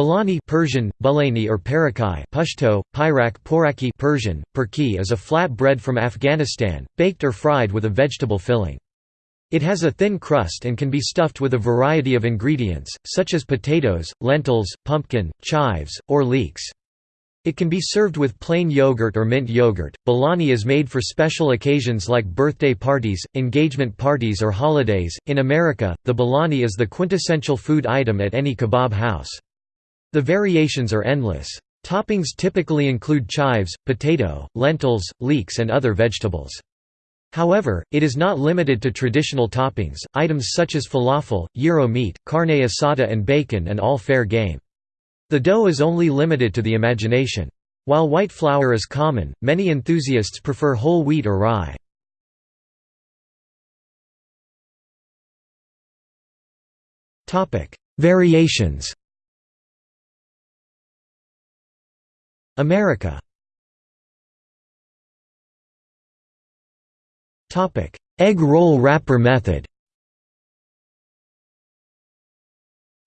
Balani Persian, Bulani or Parakai Pashto, Pyrak Poraki Persian, Perki is a flat bread from Afghanistan, baked or fried with a vegetable filling. It has a thin crust and can be stuffed with a variety of ingredients, such as potatoes, lentils, pumpkin, chives, or leeks. It can be served with plain yogurt or mint yogurt. Balani is made for special occasions like birthday parties, engagement parties, or holidays. In America, the balani is the quintessential food item at any kebab house. The variations are endless. Toppings typically include chives, potato, lentils, leeks, and other vegetables. However, it is not limited to traditional toppings, items such as falafel, gyro meat, carne asada and bacon and all fair game. The dough is only limited to the imagination. While white flour is common, many enthusiasts prefer whole wheat or rye. Variations America Egg roll wrapper method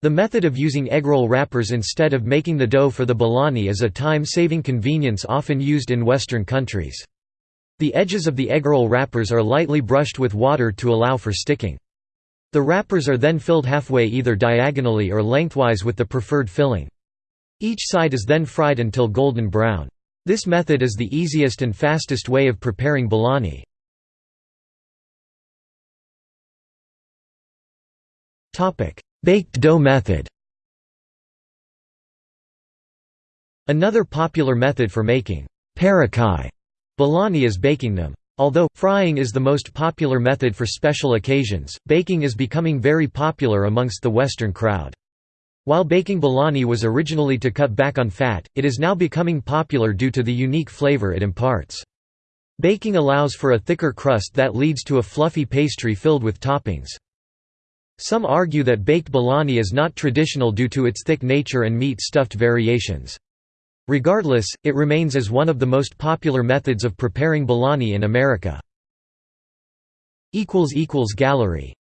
The method of using eggroll wrappers instead of making the dough for the balani is a time-saving convenience often used in Western countries. The edges of the eggroll wrappers are lightly brushed with water to allow for sticking. The wrappers are then filled halfway either diagonally or lengthwise with the preferred filling. Each side is then fried until golden brown. This method is the easiest and fastest way of preparing balani. Baked dough method Another popular method for making parakai balani is baking them. Although, frying is the most popular method for special occasions, baking is becoming very popular amongst the Western crowd. While baking balani was originally to cut back on fat, it is now becoming popular due to the unique flavor it imparts. Baking allows for a thicker crust that leads to a fluffy pastry filled with toppings. Some argue that baked balani is not traditional due to its thick nature and meat-stuffed variations. Regardless, it remains as one of the most popular methods of preparing balani in America. Gallery